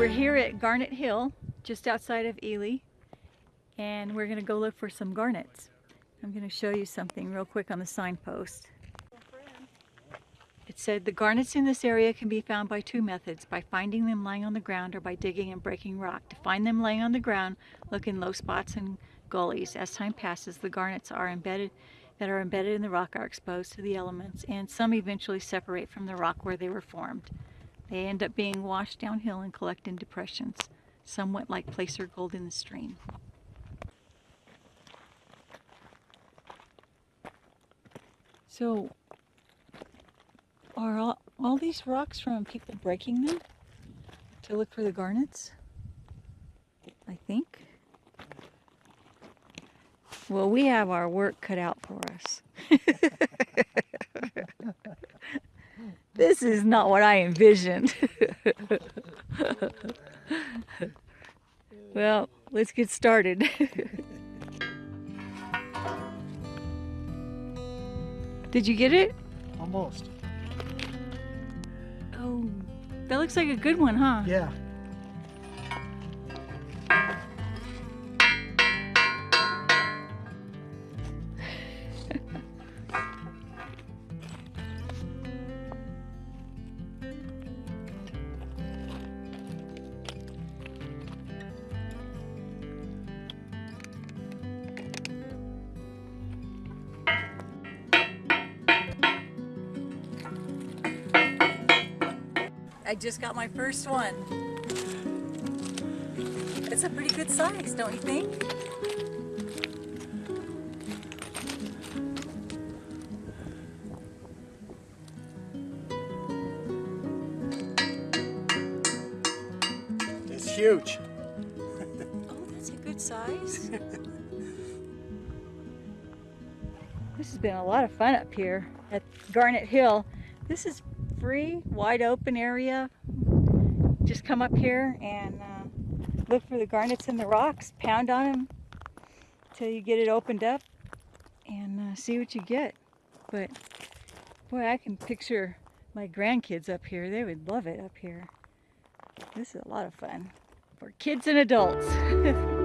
We're here at Garnet Hill, just outside of Ely, and we're going to go look for some garnets. I'm going to show you something real quick on the signpost. It said the garnets in this area can be found by two methods, by finding them lying on the ground or by digging and breaking rock. To find them laying on the ground, look in low spots and gullies. As time passes, the garnets are embedded that are embedded in the rock are exposed to the elements, and some eventually separate from the rock where they were formed. They end up being washed downhill and collect in depressions, somewhat like placer gold in the stream. So, are all, all these rocks from people breaking them to look for the garnets? I think. Well, we have our work cut out for us. this is not what I envisioned. well, let's get started. Did you get it? Almost. Oh, that looks like a good one, huh? Yeah. I just got my first one. It's a pretty good size, don't you think? It's huge. Oh, that's a good size. this has been a lot of fun up here at Garnet Hill. This is free, wide open area. Just come up here and uh, look for the garnets in the rocks, pound on them till you get it opened up and uh, see what you get. But boy, I can picture my grandkids up here. They would love it up here. This is a lot of fun for kids and adults.